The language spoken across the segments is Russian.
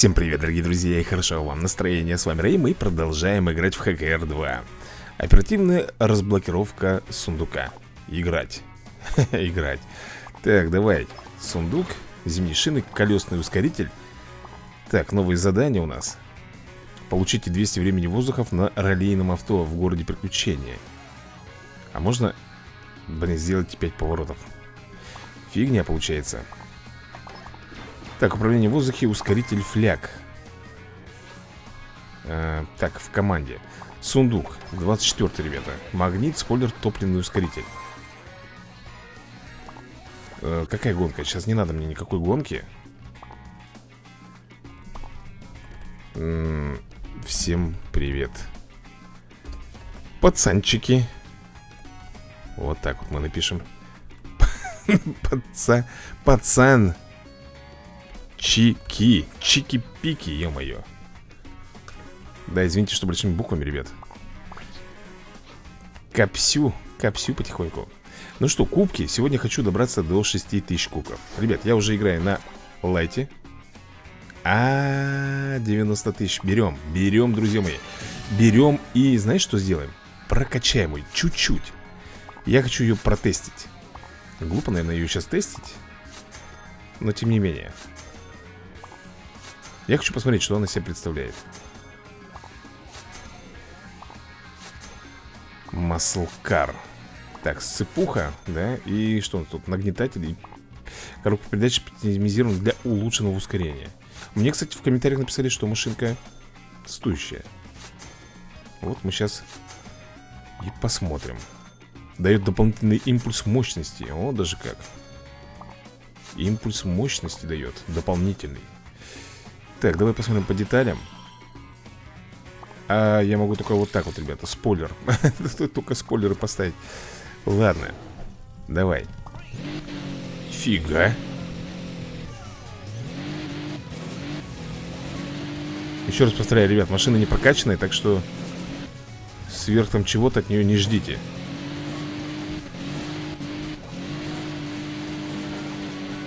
Всем привет, дорогие друзья, и хорошо вам настроение. С вами Рэй, мы продолжаем играть в ХКР 2. Оперативная разблокировка сундука. Играть. Играть. Так, давай. Сундук, зимние шины, колесный ускоритель. Так, новые задания у нас. Получите 200 времени воздухов на раллийном авто в городе приключения. А можно, блин, сделать 5 поворотов? Фигня получается. Так, управление в воздухе, ускоритель фляг. Э, Так, в команде. Сундук, 24 ребята. Магнит, спойлер, топливный ускоритель. Э, Какая гонка? Сейчас не надо мне никакой гонки. Всем привет. Пацанчики. Вот так вот мы напишем. Пацан Пацан Чики. Чики-пики, ё-моё. Да, извините, что большими буквами, ребят. Капсю. Капсю потихоньку. Ну что, кубки. Сегодня хочу добраться до 6000 кубков. Ребят, я уже играю на лайте. А, 90 тысяч. Берем. Берем, друзья мои. Берем и знаешь, что сделаем? Прокачаем ее чуть-чуть. Я хочу ее протестить. Глупо, наверное, ее сейчас тестить. Но тем не менее. Я хочу посмотреть, что она себя представляет. Маслкар. Так, сыпуха, да И что нас тут? Нагнетатель и коробка передач оптимизирована для улучшенного ускорения. Мне, кстати, в комментариях написали, что машинка стоящая. Вот мы сейчас и посмотрим. Дает дополнительный импульс мощности. О, даже как. Импульс мощности дает Дополнительный так, давай посмотрим по деталям. А я могу только вот так вот, ребята, спойлер. Только спойлеры поставить. Ладно, давай. Фига. Еще раз повторяю, ребят, машина не прокачанная, так что Сверх там чего-то от нее не ждите.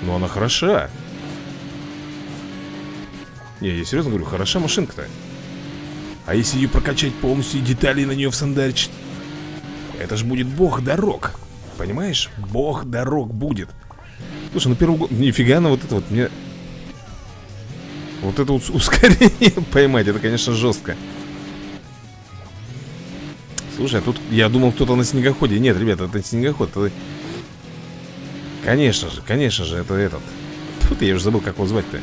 Но она хороша не, я серьезно говорю, хороша машинка-то. А если ее прокачать полностью и детали на нее всандарить Это же будет бог дорог. Понимаешь? Бог дорог будет. Слушай, ну первый год Нифига, на вот это вот мне Вот это вот ускорение поймать Это, конечно, жестко Слушай, а тут я думал, кто-то на снегоходе. Нет, ребята, это снегоход это... Конечно же, конечно же, это этот. Тут я уже забыл, как его звать-то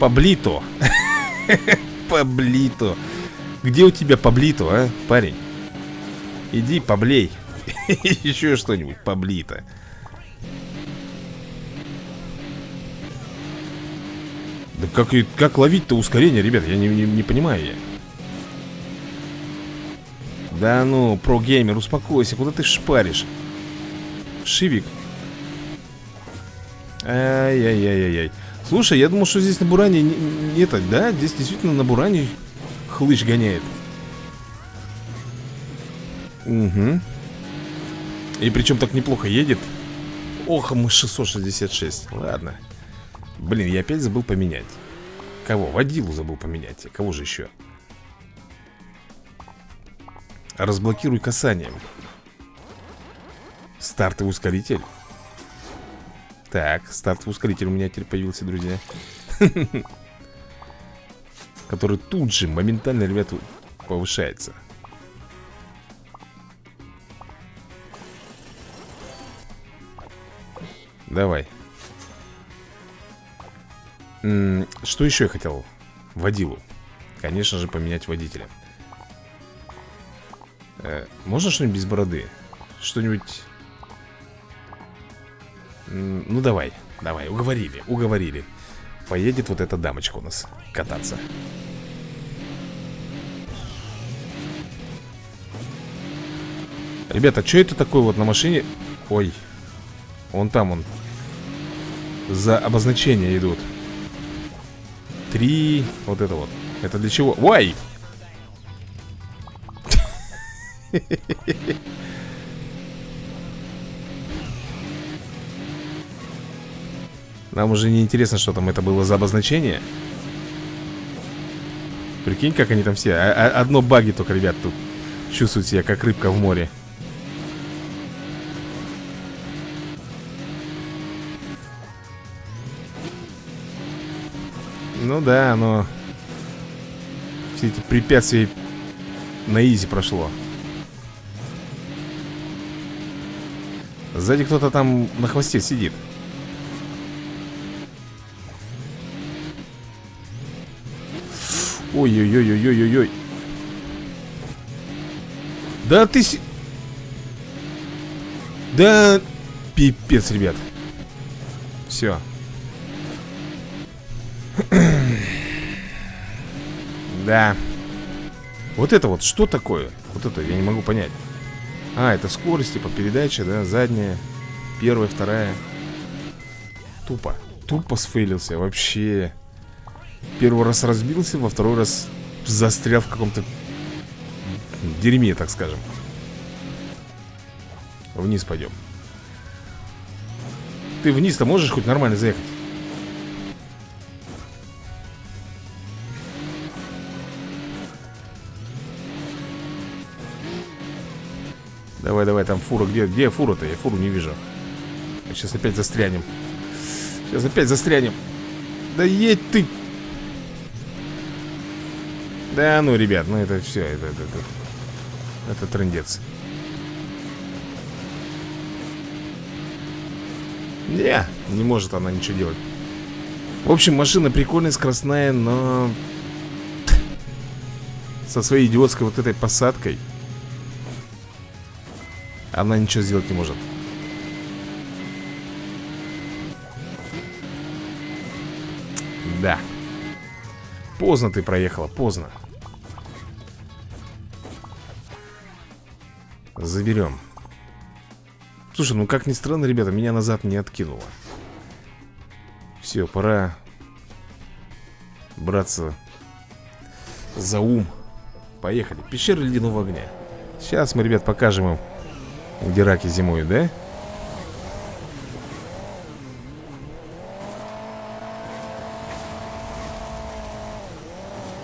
Паблито. Паблито. Где у тебя Паблито, а, парень? Иди поблей. Еще что-нибудь, Паблито. Да как, как ловить-то ускорение, ребят, я не, не, не понимаю я. Да ну, про-геймер, успокойся, куда ты шпаришь? Шивик. Ай-яй-яй-яй-яй Слушай, я думал, что здесь на Буране не, это, да? Здесь действительно на Буране хлыщ гоняет. Угу. И причем так неплохо едет. Ох, мы 666. Ладно. Блин, я опять забыл поменять. Кого? Водилу забыл поменять. Кого же еще? Разблокируй касанием. Стартовый ускоритель. Так, стартовый ускоритель у меня теперь появился, друзья. Который тут же моментально, ребята, повышается. Давай. Что еще я хотел? Водилу? Конечно же, поменять водителя. Э, Можно что-нибудь без бороды? Что-нибудь ну давай, давай, уговорили, уговорили Поедет вот эта дамочка у нас кататься Ребята, что это такое вот на машине? Ой, он там, он За обозначения идут Три, вот это вот Это для чего? Ой! Нам уже не интересно, что там это было за обозначение. Прикинь, как они там все. А -а Одно баги только, ребят, тут Чувствуют себя, как рыбка в море. Ну да, но Все эти препятствия На изи прошло. Сзади кто-то там на хвосте сидит Ой-ой-ой-ой-ой-ой Да ты... Да... Пипец, ребят. Все Да. Вот это вот что такое? Вот это я не могу понять. А, это скорость, типа передача, да, задняя Первая, вторая. Тупо Тупо сфейлился, вообще Первый раз разбился, во второй раз застрял в каком-то дерьме, так скажем. Вниз пойдем. Ты вниз-то можешь хоть нормально заехать? Давай, давай, там фура, где, где фура-то? Я фуру не вижу. Сейчас опять застрянем. Сейчас опять застрянем. Да едь ты Да ну, ребят, ну это все Это, это, это, это трендец. Не, не может она ничего делать. В общем, машина прикольная, скоростная, но Со своей идиотской вот этой посадкой она ничего сделать не может. Да. Поздно ты проехала, поздно Заберем. Слушай, ну как ни странно, ребята, меня назад не откинуло. Все, пора Браться За ум. Поехали, пещера ледяного огня Сейчас мы, ребят, покажем им где раки зимуют, да?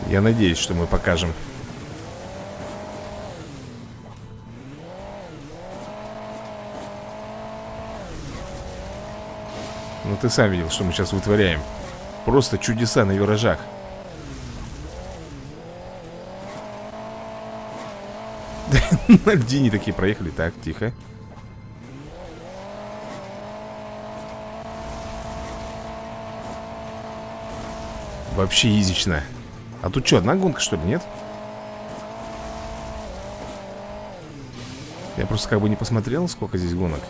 Я надеюсь, что мы покажем Ну ты сам видел, что мы сейчас вытворяем. Просто чудеса на виражах. На льдине такие проехали. Так, тихо. Вообще изично. А тут что, одна гонка что ли, нет? Я просто как бы не посмотрел, сколько здесь гонок.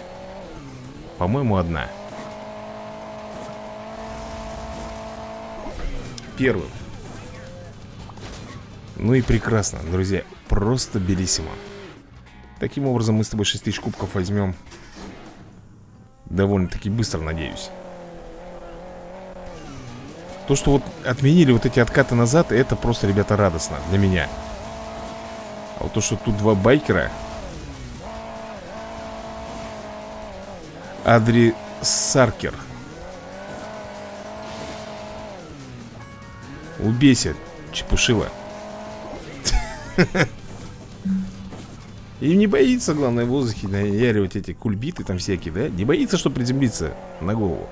По-моему, одна Первым. Ну и прекрасно, друзья Просто белиссимо. Таким образом мы с тобой 6 тысяч кубков возьмем. Довольно-таки быстро, надеюсь. То, что вот отменили вот эти откаты назад Это просто, ребята, радостно для меня. А вот то, что тут два байкера. Адри Саркер Убейся, чепушила И не боится, главное, в воздухе наяривать эти кульбиты там всякие, да? Не боится, что приземлиться на голову.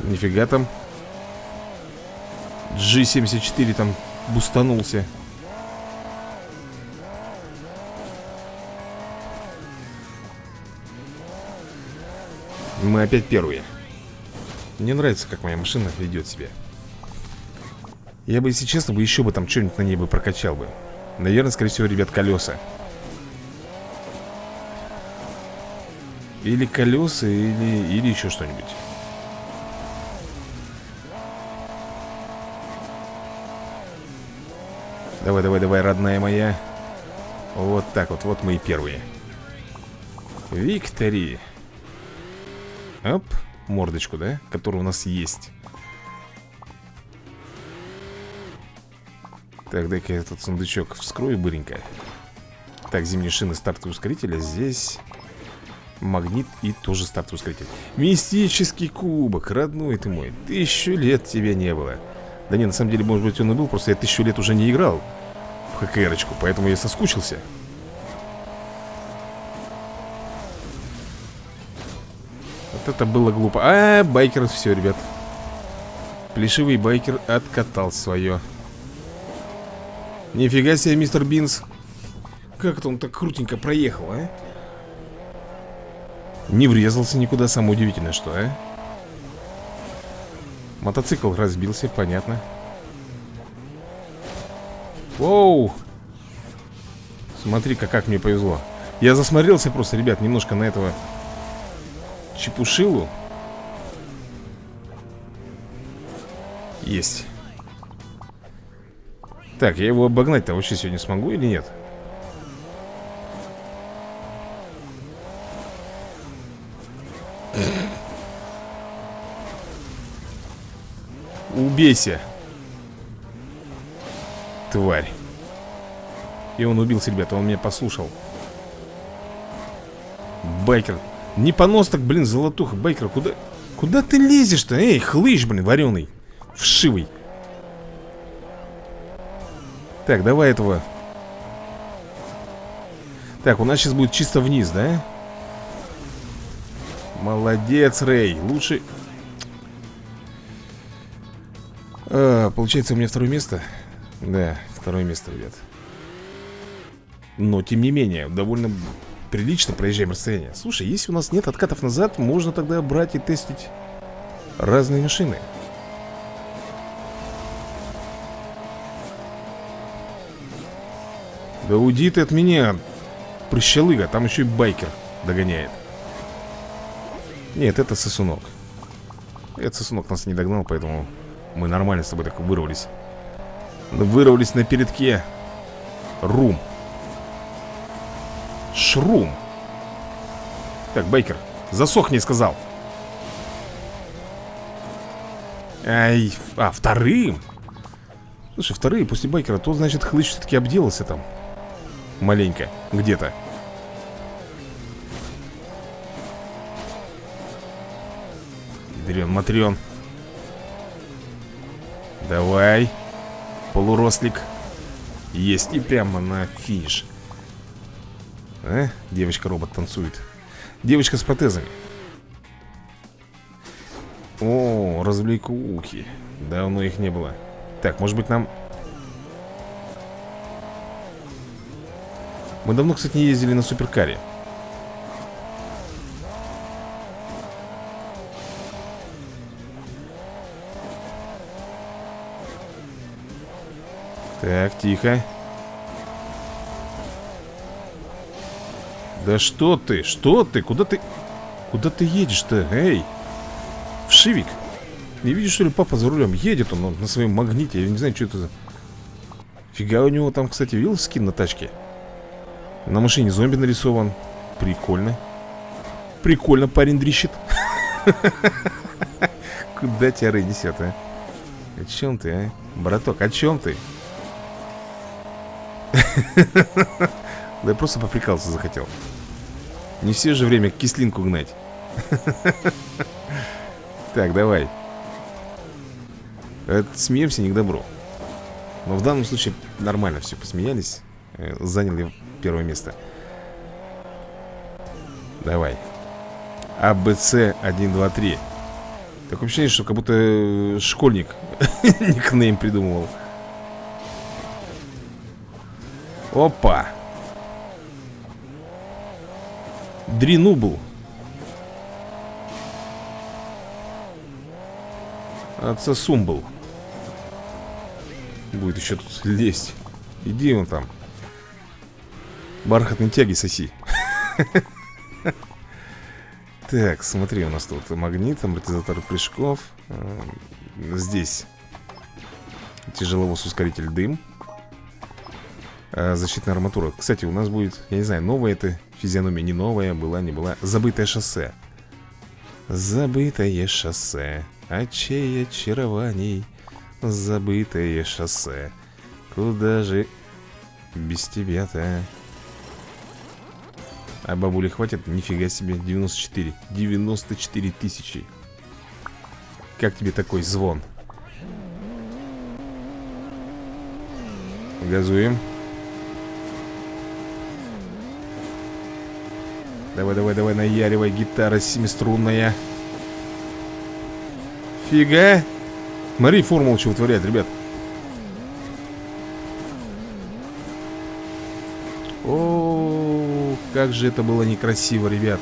Нифига там. G74 там бустанулся. Мы опять первые. Мне нравится, как моя машина ведет себя. Я бы, если честно, бы еще бы там что-нибудь на ней бы прокачал бы. Наверное, скорее всего, ребят, колеса. Или колеса, или, или еще что-нибудь. Давай, давай, давай, родная моя. Вот так вот, вот мы и первые. Виктори Оп мордочку, да? Которая у нас есть. Так, дай-ка я этот сундучок вскрою быренько. Так, зимние шины, стартовый ускоритель, а здесь магнит и тоже стартовый ускоритель. Мистический кубок, родной ты мой Тысячу лет тебя не было. Да не, на самом деле, может быть он и был, просто я тысячу лет уже не играл В ХКРочку, поэтому я соскучился Вот это было глупо. А, байкер, все, ребят. Плешивый байкер откатал свое Нифига себе, мистер Бинс. Как это он так крутенько проехал, а? Не врезался никуда, самое удивительное, что, а? Мотоцикл разбился, понятно. Воу! Смотри-ка, как мне повезло. Я засмотрелся просто, ребят, немножко на этого Чепушилу. Есть. Так, я его обогнать-то вообще сегодня смогу или нет? Убейся Тварь. И он убился, ребята, он меня послушал. Байкер Не понос так, блин, золотуха Байкер, куда... Куда ты лезешь-то? Эй, хлыщ, блин, вареный Вшивый. Так, давай этого. Так, у нас сейчас будет чисто вниз, да? Молодец, Рэй Лучше. А, Получается у меня второе место? Да, второе место, ребят. Но, тем не менее, довольно прилично проезжаем расстояние. Слушай, если у нас нет откатов назад Можно тогда брать и тестить разные машины. Да уйди ты от меня Прыщалыга, там еще и байкер догоняет. Нет, это сосунок. Этот сосунок нас не догнал, поэтому мы нормально с тобой так вырвались. Вырвались на передке. Рум Шрум. Так, Бейкер, засохни, сказал. Ай, а, вторым. Слушай, вторые после Байкера То, значит, Хлыч все-таки обделался там Маленько, где-то. Дрен, Матрен Давай. Полурослик. Есть и прямо на финиш а? Девочка-робот танцует. Девочка с протезами. О, развлекухи. Давно их не было. Так, может быть нам Мы давно, кстати, не ездили на суперкаре. Так, тихо Да что ты, что ты, куда ты Куда ты едешь-то, эй? Вшивик Не видишь, что ли, папа за рулем? Едет он, он на своем магните, я не знаю, что это за Фига у него там, кстати, видел скин на тачке? На машине зомби нарисован. Прикольно. Прикольно парень дрищет Куда тебя Рэй несет, а? О чем ты, а? Браток, о чем ты? Да я просто поприкался захотел. Не все же время кислинку гнать. Так, давай. Смеемся не к добру. Но в данном случае нормально все Посмеялись. Э, Заняли первое место. Давай. АБЦ 1, 2, 3 Такое ощущение, что как будто э, школьник Никнейм придумывал. Опа Дринубл. Отца Сумбл. Будет еще тут лезть. Иди он там. Бархатные тяги соси. Так, смотри, у нас тут магнит, амортизатор прыжков. Здесь Тяжеловоз ускоритель дым. А, защитная арматура. Кстати, у нас будет, я не знаю, новая это физиономия Не новая, была, не была. Забытое шоссе. Забытое шоссе. Очей очарований. Забытое шоссе. Куда же без тебя-то? А бабули хватит? Нифига себе, 94 94 тысячи. Как тебе такой звон? Газуем Давай, давай, давай, наяривай, гитара семиструнная. Фига! Смотри, формулу что вытворяет, ребят. О, как же это было некрасиво, ребят.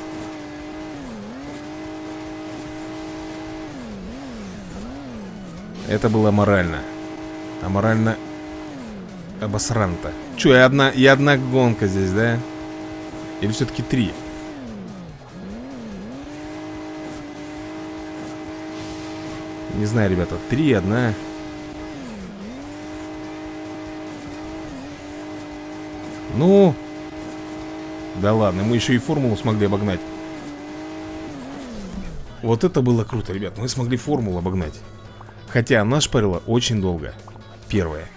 Это было морально. Аморально Обосранто. Че, я одна, я одна гонка здесь, да? Или все-таки три? Не знаю, ребята, три, одна. Ну Да ладно, мы еще и формулу смогли обогнать. Вот это было круто, ребят Мы смогли формулу обогнать. Хотя она шпарила очень долго. Первая.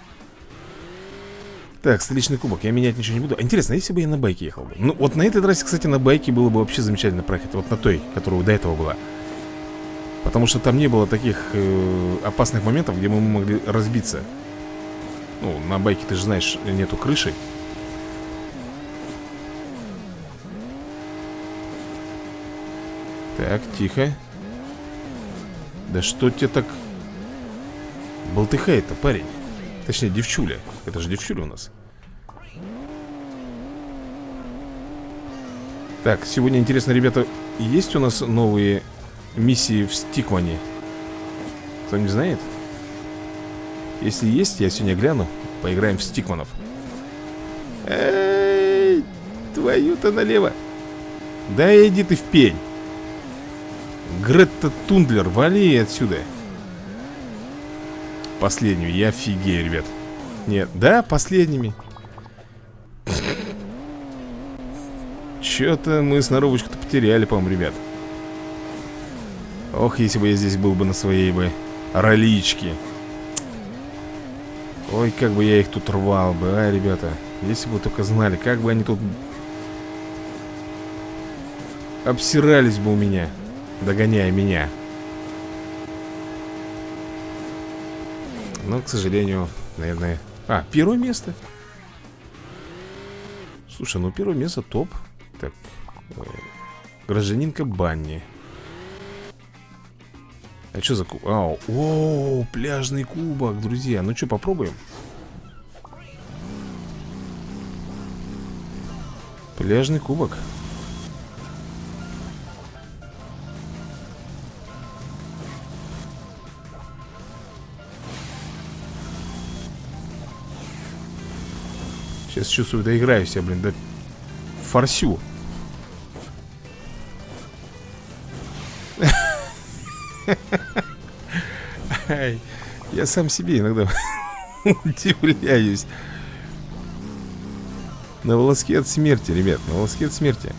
Так, столичный кубок, я менять ничего не буду. Интересно, если бы я на байке ехал бы? Ну, вот на этой трассе, кстати, на байке было бы вообще замечательно проехать Вот на той, которая до этого была Потому что там не было таких э, опасных моментов, где мы могли разбиться. Ну, на байке, ты же знаешь, нету крыши. Так, тихо. Да что тебе так болтыхает-то, парень? Точнее, девчуля. Это же девчуля у нас. Так, сегодня интересно, ребята Есть у нас новые миссии в Стикмане? Кто-нибудь знает? Если есть, я сегодня гляну. Поиграем в Стикманов Эй, твою-то налево. Да иди ты в пень. Гретта Тундлер, вали отсюда. Последнюю, я офигею, ребят. Нет, да, последними. Че-то мы сноровочку-то потеряли, по-моему, ребят Ох, если бы я здесь был бы на своей бы роличке Ой, как бы я их тут рвал бы, а, ребята Если бы только знали, как бы они тут Обсирались бы у меня Догоняя меня Но, к сожалению, наверное... А, первое место. Слушай, ну первое место топ. Так, э, гражданинка Банни. А что за куб? Ау, о, пляжный кубок, друзья. Ну что, попробуем? Пляжный кубок. Сейчас чувствую, доиграюсь я, блин, да форсю. Я сам себе иногда удивляюсь. На волоске от смерти, ребят, на волоске от смерти.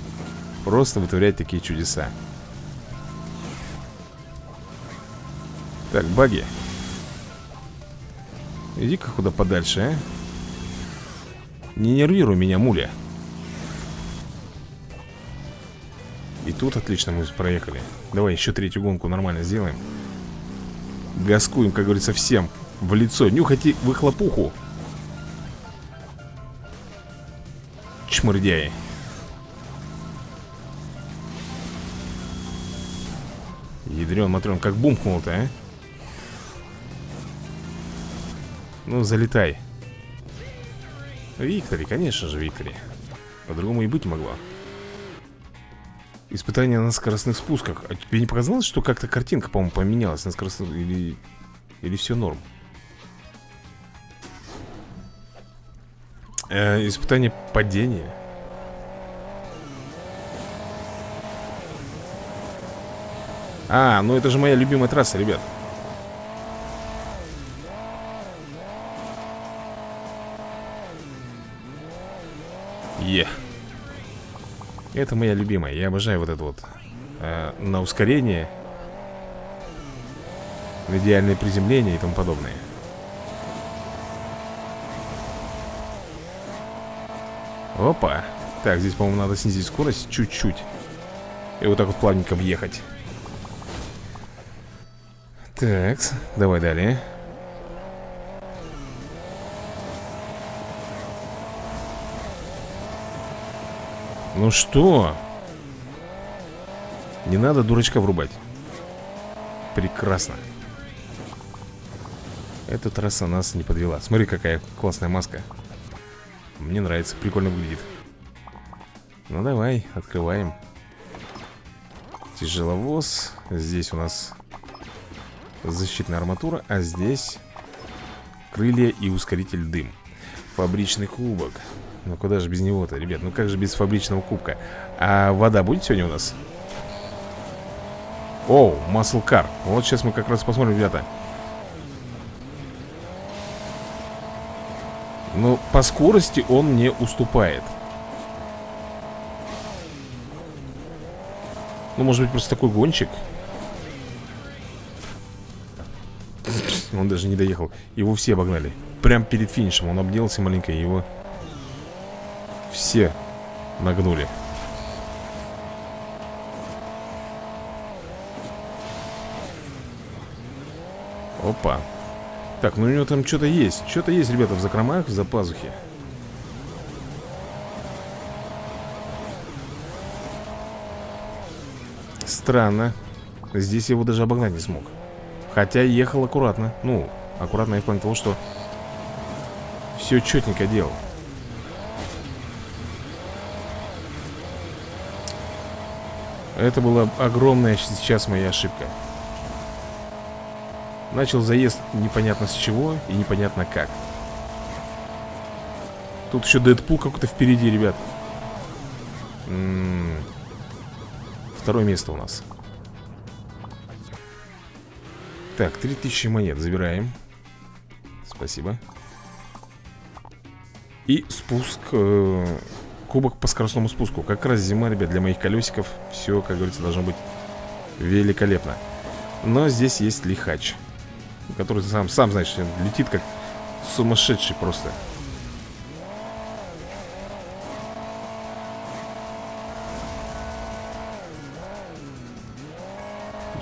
Просто вытворять такие чудеса. Так, баги. Иди-ка куда подальше, а? Не нервируй меня, муля И тут отлично мы проехали Давай еще третью гонку нормально сделаем Гаскуем, как говорится, всем В лицо, нюхайте выхлопуху Чмырдяи Ядрен, матрен, как бумкнул-то, а? Ну, залетай. Виктори, конечно же, Виктори. По-другому и быть могло Испытание на скоростных спусках. А тебе не показалось, что как-то картинка, по-моему, поменялась на скоростных... Или... Или все норм? Э, испытание падения. А, ну это же моя любимая трасса, ребят Это моя любимая. Я обожаю вот это вот э, на ускорение, в идеальное приземление и тому подобное. Опа. Так, здесь, по-моему, надо снизить скорость чуть-чуть И вот так вот плавненько въехать Так, давай далее Ну что? Не надо дурачка врубать Прекрасно. Эта трасса нас не подвела. Смотри, какая классная маска. Мне нравится, прикольно выглядит. Ну давай, открываем. Тяжеловоз. Здесь у нас защитная арматура А здесь крылья и ускоритель дым. Фабричный кубок Ну куда же без него-то, ребят? Ну как же без фабричного кубка? А вода будет сегодня у нас? Оу, Car. Вот сейчас мы как раз посмотрим, ребята. Ну, по скорости он не уступает. Ну, может быть, просто такой гонщик? Он даже не доехал. Его все обогнали. Прям перед финишем Он обделался маленько Его все нагнули. Опа. Так, ну у него там что-то есть. Что-то есть, ребята, в закромах, за пазухи Странно. Здесь его даже обогнать не смог. Хотя ехал аккуратно. Ну, аккуратно я в плане того, что Все четенько делал Это была огромная сейчас моя ошибка. Начал заезд непонятно с чего и непонятно как. Тут еще Дэдпул какой-то впереди, ребят. М -м -м. Второе место у нас. Так, 3000 монет забираем. Спасибо. И спуск э, Кубок по скоростному спуску. Как раз зима, ребят, для моих колесиков. Все, как говорится, должно быть великолепно. Но здесь есть лихач Который сам, сам знаешь, летит как сумасшедший просто.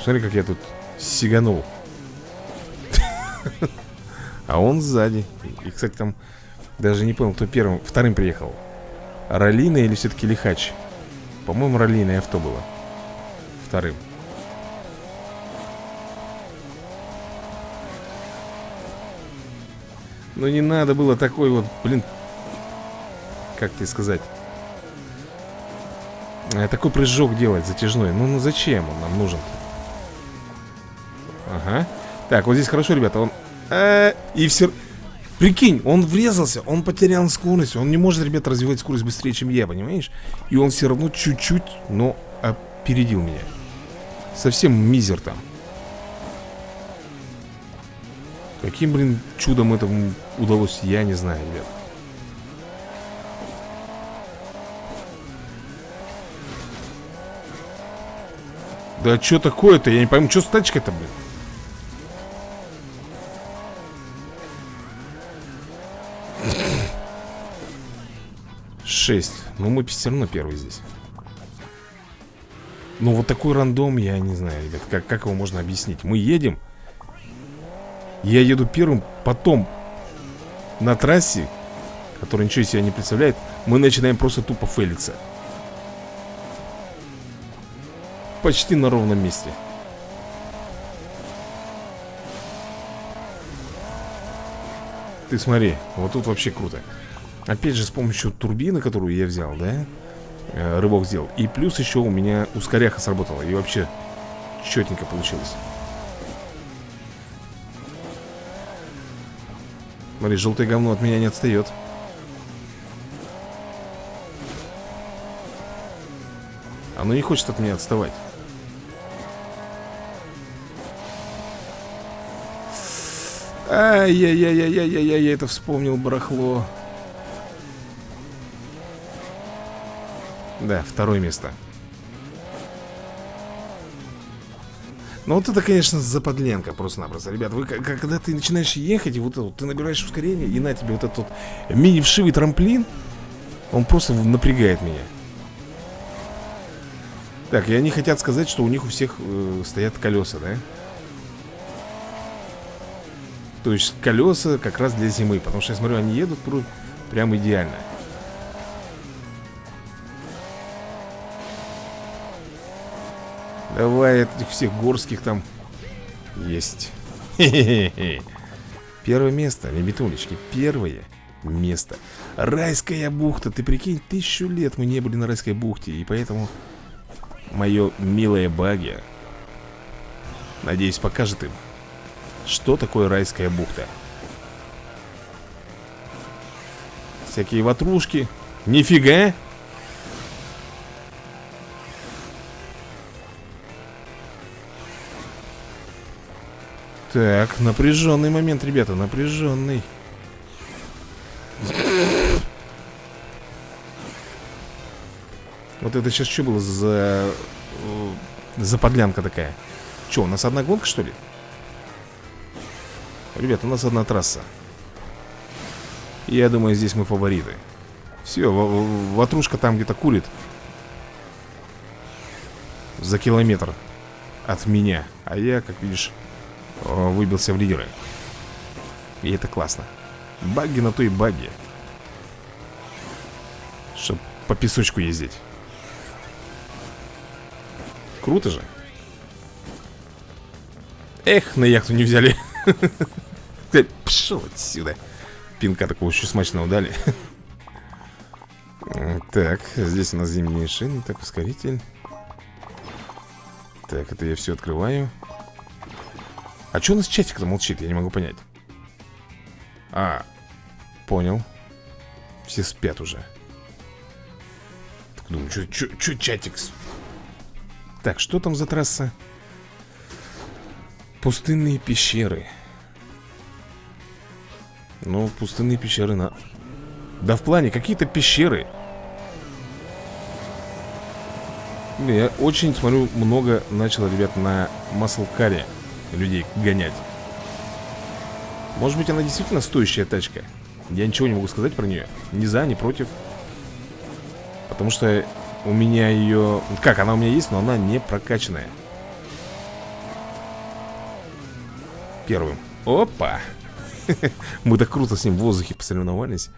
Смотри, как я тут сиганул. А он сзади. И, кстати, там Даже не понял, кто первым, вторым приехал Ролина или все-таки Лихач? По-моему, Ролина авто было. Вторым. Ну не надо было такой вот, блин Как тебе сказать? Э, Такой прыжок делать затяжной. Ну, ну зачем он нам нужен? Ага. Так, вот здесь хорошо, ребята Он а, И все Прикинь, он врезался, он потерял скорость Он не может, ребята, развивать скорость быстрее, чем я, понимаешь? И он все равно чуть-чуть, но опередил меня Совсем мизер там Каким, блин, чудом этому удалось, я не знаю, ребят. Да что такое-то? Я не пойму, что с тачкой-то, блин? Шесть. Ну, мы все равно первый здесь. Ну, вот такой рандом, я не знаю, ребят, как, как его можно объяснить. Мы едем, я еду первым, потом на трассе, которая ничего из себя не представляет, мы начинаем просто тупо фейлиться. Почти на ровном месте. Ты смотри, вот тут вообще круто. Опять же, с помощью турбины, которую я взял, да? Э, рывок сделал. И плюс еще у меня ускоряха сработала. И вообще четенько получилось. Смотри, желтое говно от меня не отстает Оно не хочет от меня отставать Ай-яй-яй-яй-яй-яй, это вспомнил, барахло Да, второе место. Ну вот это, конечно, западленка просто-напросто. Ребят, вы когда ты начинаешь ехать И вот, вот ты набираешь ускорение И на тебе вот этот вот мини-вшивый трамплин Он просто напрягает меня. Так, и они хотят сказать, что у них у всех э, стоят колеса, да? То есть колеса как раз для зимы Потому что я смотрю, они едут прям идеально Давай этих всех горских там Есть. Первое место, ребятулечки Первое место. Райская бухта, ты прикинь, тысячу лет мы не были на райской бухте И поэтому Мое милое баги. Надеюсь, покажет им Что такое райская бухта. Всякие ватрушки. Нифига Так, напряженный момент, ребята, напряженный. Вот это сейчас что было за... Э, за подлянка такая? Что, у нас одна гонка, что ли? Ребята, у нас одна трасса. Я думаю, здесь мы фавориты. Все, ватрушка там где-то курит. За километр От меня. А я, как видишь, выбился в лидеры. И это классно. Багги на то и багги Чтоб по песочку ездить. Круто же. Эх, на яхту не взяли. Пошел отсюда. Пинка такого еще смачного дали Так, здесь у нас зимние шины Так, ускоритель. Так, это я все открываю А что у нас чатик-то молчит? Я не могу понять. А, понял. Все спят уже. Так думаю, что чатик так, что там за трасса? Пустынные пещеры. Ну, пустынные пещеры на... Да в плане, какие-то пещеры. Я очень, смотрю, много начал, ребят, на маслкаре людей гонять. Может быть, она действительно стоящая тачка? Я ничего не могу сказать про нее. Ни за, ни против. Потому что у меня ее... Как, она у меня есть, но она не прокачанная. Первым. Опа! Мы так круто с ним в воздухе посоревновались.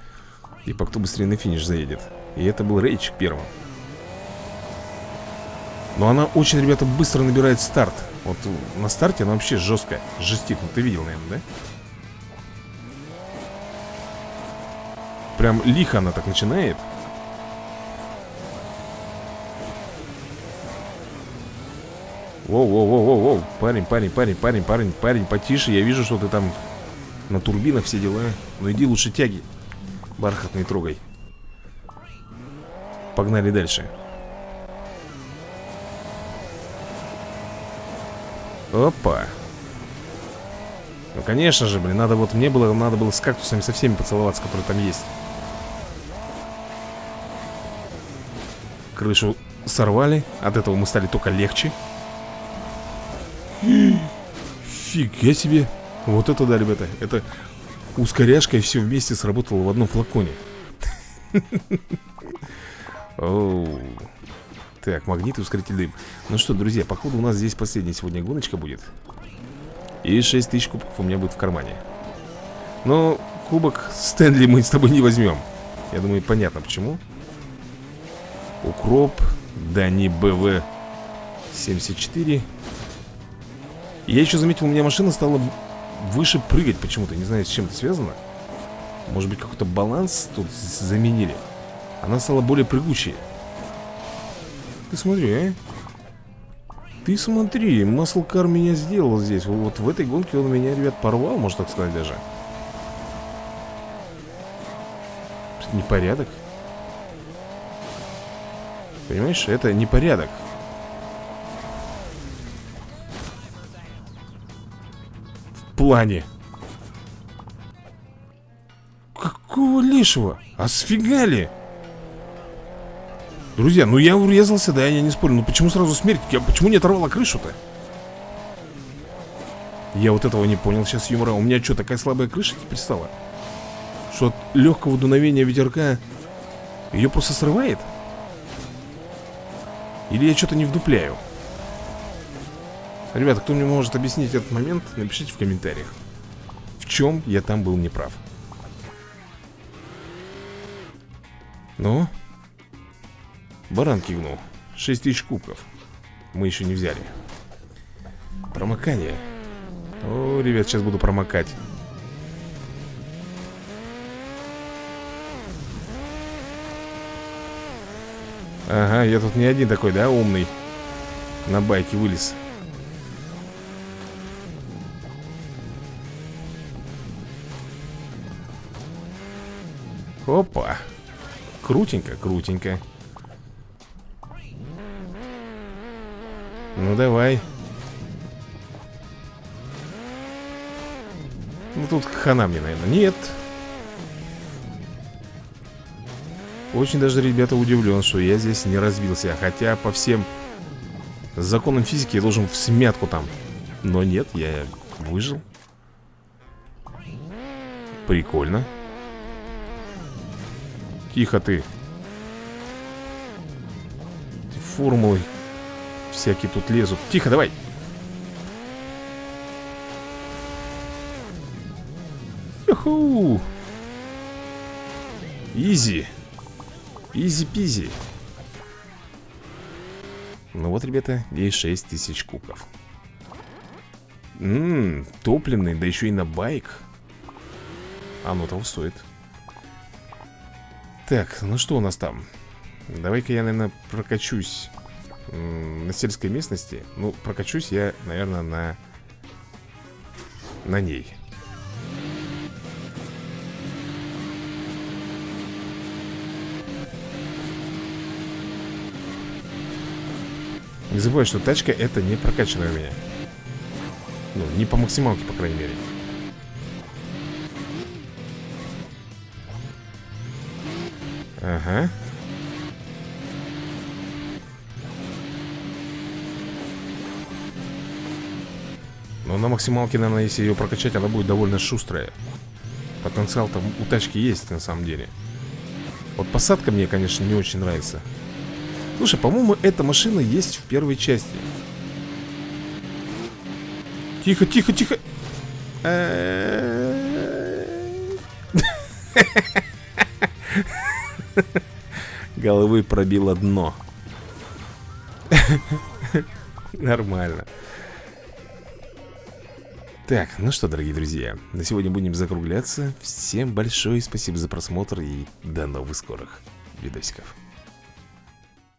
Типа, кто быстрее на финиш заедет. И это был рейчик первым Но она очень, ребята, быстро набирает старт. Вот на старте она вообще жесткая Жестит, ну ты видел, наверное, да? Прям лихо она так начинает. Воу-воу-воу-воу-воу Парень, парень, парень, парень, парень, парень Потише, я вижу, что ты там На турбинах все дела. Ну иди лучше тяги. Бархатный трогай. Погнали дальше Опа. Ну конечно же, блин, надо вот Мне было, надо было с кактусами со всеми поцеловаться Которые там есть. Крышу сорвали От этого мы стали только легче. Фига себе. Вот это да, ребята Это ускоряшка и все вместе сработало в одном флаконе. Оу Так, магнит и ускоритель дым. Ну что, друзья, походу у нас здесь последняя сегодня гоночка будет. И 6 тысяч кубков у меня будет в кармане. Но кубок Стэнли мы с тобой не возьмем. Я думаю, понятно почему. Укроп Дани БВ 74 я еще заметил, у меня машина стала выше прыгать почему-то. Не знаю, с чем это связано. Может быть, какой-то баланс тут заменили. Она стала более прыгучей Ты смотри, а? Ты смотри, маслкар меня сделал здесь. Вот в этой гонке он меня, ребят, порвал, можно так сказать даже. Непорядок. Понимаешь, это непорядок. Плане. Какого лишего? А сфига Друзья, ну я урезался, да, я не спорю Ну почему сразу смерть? Я, почему не оторвала крышу-то? Я вот этого не понял сейчас юмора У меня что, такая слабая крыша теперь стала? Что от легкого дуновения ветерка Ее просто срывает? Или я что-то не вдупляю? Ребята, кто мне может объяснить этот момент, напишите в комментариях. В чем я там был неправ. Ну? Баран кивнул. 6 тысяч кубков. Мы еще не взяли. Промокание. О, ребят, сейчас буду промокать. Ага, я тут не один такой, да, умный На байке вылез Опа Крутенько, крутенько Ну давай. Ну тут хана мне, наверное Нет. Очень даже, ребята, удивлен, что я здесь не разбился. Хотя по всем законам физики я должен в смятку там. Но нет, я выжил. Прикольно. Тихо ты. Формулы Всякие тут лезут. Тихо, давай. Юху. Easy. Easy-peasy. Ну вот, ребята, есть 6 тысяч кубков. Ммм, топливный, да еще и на байк. Оно того стоит. Так, ну что у нас там? Давай-ка я, наверное, прокачусь На сельской местности Ну, прокачусь я, наверное, на На ней. Не забывай, что тачка это не прокачанная у меня. Ну, не по максималке, по крайней мере. Ага на максималке, наверное, если ее прокачать, она будет довольно шустрая. Потенциал там у тачки есть, на самом деле. Вот посадка мне, конечно, не очень нравится. Слушай, по-моему, эта машина есть в первой части. Тихо, тихо, тихо. Головы пробило дно. Нормально Так, ну что, дорогие друзья На сегодня будем закругляться. Всем большое спасибо за просмотр И до новых скорых видосиков